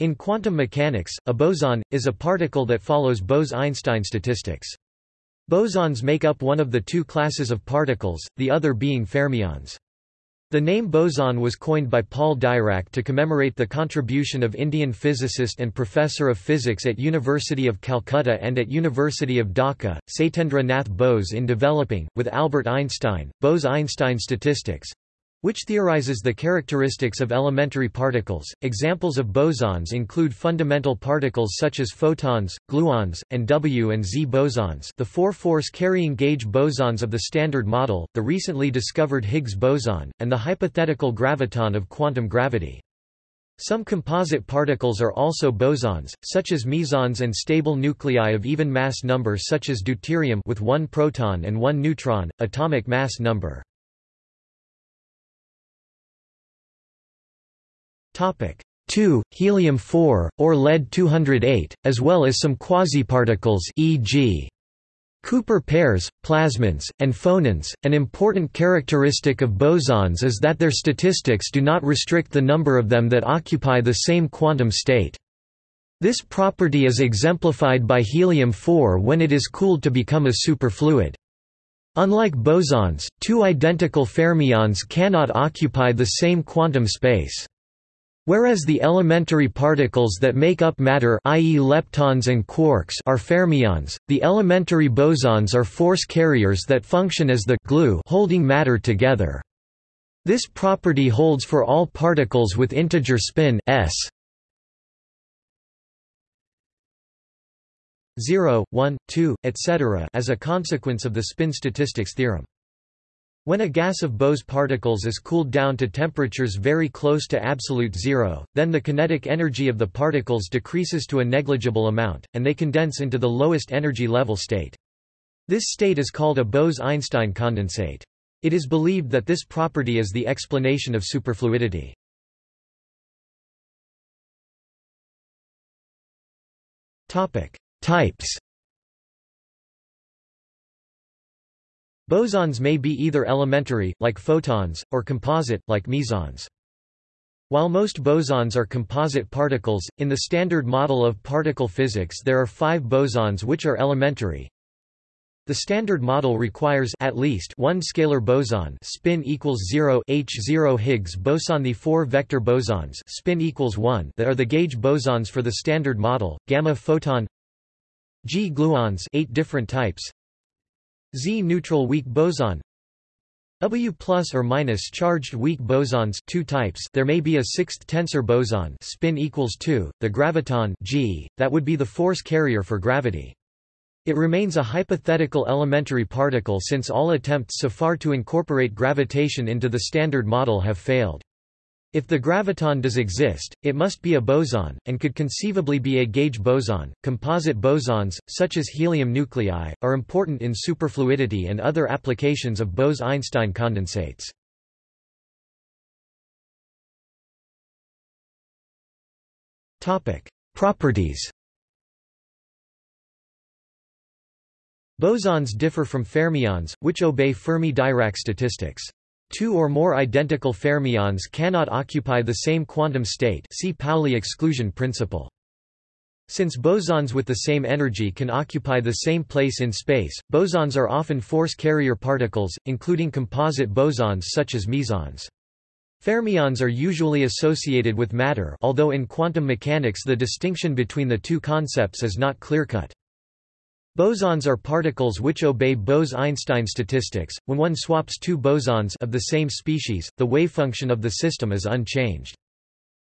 In quantum mechanics, a boson, is a particle that follows Bose–Einstein statistics. Bosons make up one of the two classes of particles, the other being fermions. The name boson was coined by Paul Dirac to commemorate the contribution of Indian physicist and professor of physics at University of Calcutta and at University of Dhaka, Satyendra Nath Bose in developing, with Albert Einstein, Bose–Einstein statistics, which theorizes the characteristics of elementary particles. Examples of bosons include fundamental particles such as photons, gluons, and W and Z bosons, the four force carrying gauge bosons of the Standard Model, the recently discovered Higgs boson, and the hypothetical graviton of quantum gravity. Some composite particles are also bosons, such as mesons and stable nuclei of even mass number such as deuterium with one proton and one neutron, atomic mass number. 2, helium-4, or lead-208, as well as some quasiparticles e.g. Cooper pairs, plasmons, and phonons. An important characteristic of bosons is that their statistics do not restrict the number of them that occupy the same quantum state. This property is exemplified by helium-4 when it is cooled to become a superfluid. Unlike bosons, two identical fermions cannot occupy the same quantum space. Whereas the elementary particles that make up matter i.e. leptons and quarks are fermions, the elementary bosons are force carriers that function as the glue holding matter together. This property holds for all particles with integer spin s 0, 1, 2, etc. as a consequence of the spin statistics theorem. When a gas of Bose particles is cooled down to temperatures very close to absolute zero, then the kinetic energy of the particles decreases to a negligible amount, and they condense into the lowest energy level state. This state is called a Bose–Einstein condensate. It is believed that this property is the explanation of superfluidity. Types Bosons may be either elementary, like photons, or composite, like mesons. While most bosons are composite particles, in the Standard Model of particle physics there are five bosons which are elementary. The Standard Model requires at least one scalar boson spin equals 0 H0 Higgs boson the four vector bosons spin equals 1 that are the gauge bosons for the Standard Model, gamma photon G gluons eight different types Z-neutral weak boson W plus or minus charged weak bosons two types there may be a sixth tensor boson spin equals 2, the graviton G, that would be the force carrier for gravity. It remains a hypothetical elementary particle since all attempts so far to incorporate gravitation into the Standard Model have failed. If the graviton does exist, it must be a boson, and could conceivably be a gauge boson. Composite bosons, such as helium nuclei, are important in superfluidity and other applications of Bose-Einstein condensates. Topic: Properties. Bosons differ from fermions, which obey Fermi-Dirac statistics. Two or more identical fermions cannot occupy the same quantum state see Pauli exclusion principle. Since bosons with the same energy can occupy the same place in space, bosons are often force carrier particles, including composite bosons such as mesons. Fermions are usually associated with matter although in quantum mechanics the distinction between the two concepts is not clear-cut. Bosons are particles which obey Bose–Einstein statistics. When one swaps two bosons of the same species, the wavefunction of the system is unchanged.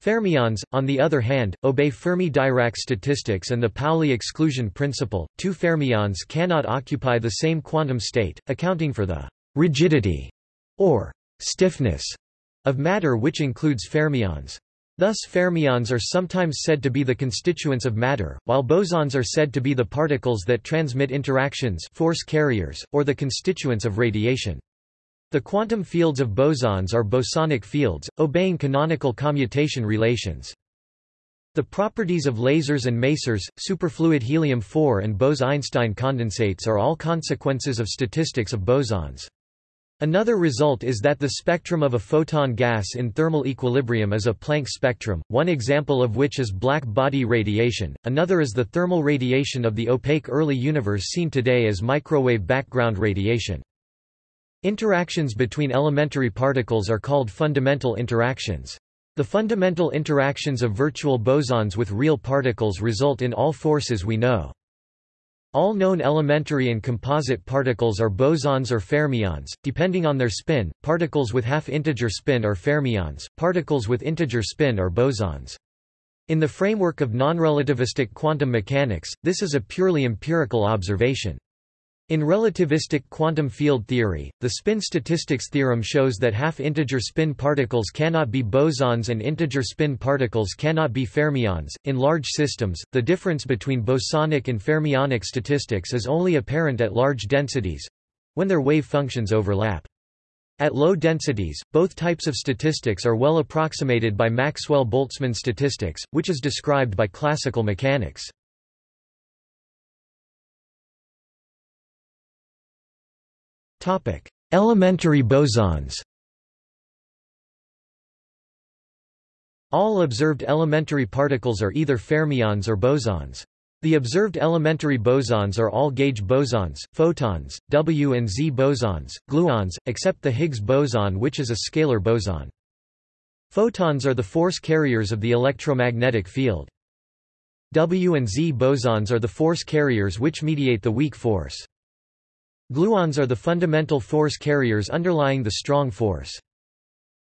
Fermions, on the other hand, obey Fermi-Dirac statistics and the Pauli exclusion principle. Two fermions cannot occupy the same quantum state, accounting for the rigidity or stiffness of matter which includes fermions. Thus fermions are sometimes said to be the constituents of matter, while bosons are said to be the particles that transmit interactions force carriers, or the constituents of radiation. The quantum fields of bosons are bosonic fields, obeying canonical commutation relations. The properties of lasers and masers, superfluid helium-4 and Bose–Einstein condensates are all consequences of statistics of bosons. Another result is that the spectrum of a photon gas in thermal equilibrium is a Planck spectrum, one example of which is black body radiation, another is the thermal radiation of the opaque early universe seen today as microwave background radiation. Interactions between elementary particles are called fundamental interactions. The fundamental interactions of virtual bosons with real particles result in all forces we know. All known elementary and composite particles are bosons or fermions, depending on their spin. Particles with half-integer spin are fermions, particles with integer spin are bosons. In the framework of nonrelativistic quantum mechanics, this is a purely empirical observation. In relativistic quantum field theory, the spin statistics theorem shows that half-integer spin particles cannot be bosons and integer spin particles cannot be fermions. In large systems, the difference between bosonic and fermionic statistics is only apparent at large densities when their wave functions overlap. At low densities, both types of statistics are well approximated by Maxwell-Boltzmann statistics, which is described by classical mechanics. Elementary bosons All observed elementary particles are either fermions or bosons. The observed elementary bosons are all gauge bosons, photons, W and Z bosons, gluons, except the Higgs boson which is a scalar boson. Photons are the force carriers of the electromagnetic field. W and Z bosons are the force carriers which mediate the weak force. Gluons are the fundamental force carriers underlying the strong force.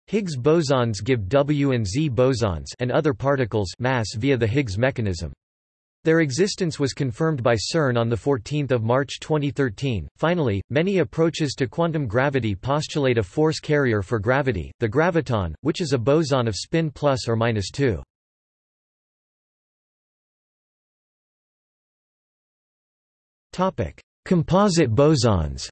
Higgs bosons give W and Z bosons and other particles mass via the Higgs mechanism. Their existence was confirmed by CERN on 14 March 2013. Finally, many approaches to quantum gravity postulate a force carrier for gravity, the graviton, which is a boson of spin plus or minus 2. Topic: Composite bosons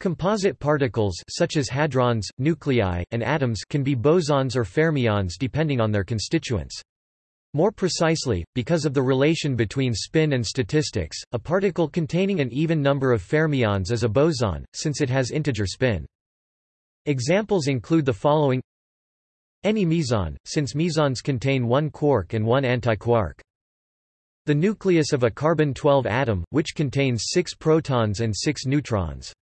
Composite particles such as hadrons, nuclei, and atoms can be bosons or fermions depending on their constituents. More precisely, because of the relation between spin and statistics, a particle containing an even number of fermions is a boson, since it has integer spin. Examples include the following Any meson, since mesons contain one quark and one antiquark. The nucleus of a carbon-12 atom, which contains 6 protons and 6 neutrons.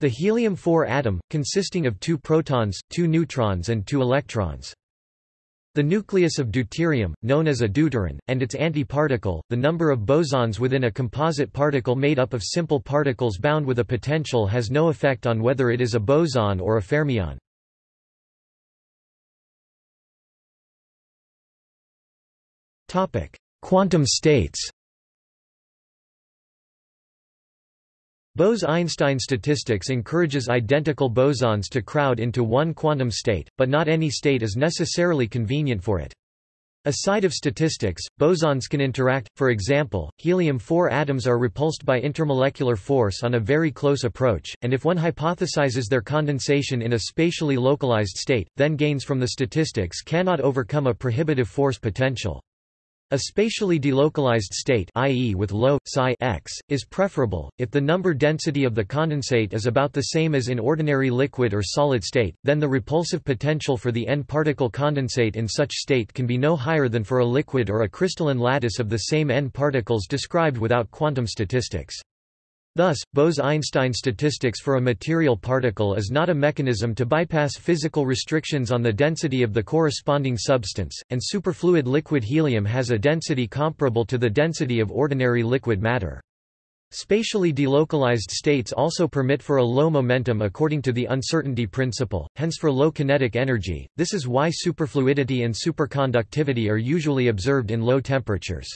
The helium-4 atom, consisting of 2 protons, 2 neutrons and 2 electrons. The nucleus of deuterium, known as a deuteron, and its antiparticle, the number of bosons within a composite particle made up of simple particles bound with a potential has no effect on whether it is a boson or a fermion. Quantum states Bose–Einstein statistics encourages identical bosons to crowd into one quantum state, but not any state is necessarily convenient for it. Aside of statistics, bosons can interact, for example, helium-4 atoms are repulsed by intermolecular force on a very close approach, and if one hypothesizes their condensation in a spatially localized state, then gains from the statistics cannot overcome a prohibitive force potential. A spatially delocalized state i.e. with low psi x, is preferable. If the number density of the condensate is about the same as in ordinary liquid or solid state, then the repulsive potential for the n-particle condensate in such state can be no higher than for a liquid or a crystalline lattice of the same n particles described without quantum statistics. Thus, Bose–Einstein statistics for a material particle is not a mechanism to bypass physical restrictions on the density of the corresponding substance, and superfluid liquid helium has a density comparable to the density of ordinary liquid matter. Spatially delocalized states also permit for a low momentum according to the uncertainty principle, hence for low kinetic energy, this is why superfluidity and superconductivity are usually observed in low temperatures.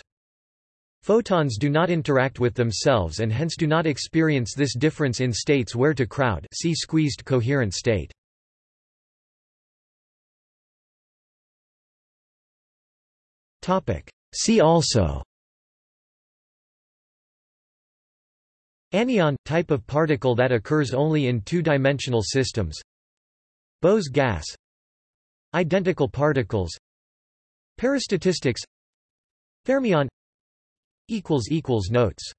Photons do not interact with themselves and hence do not experience this difference in states where to crowd see squeezed coherent state. See also. Anyon – type of particle that occurs only in two-dimensional systems. Bose gas. Identical particles. Parastatistics. Fermion Notes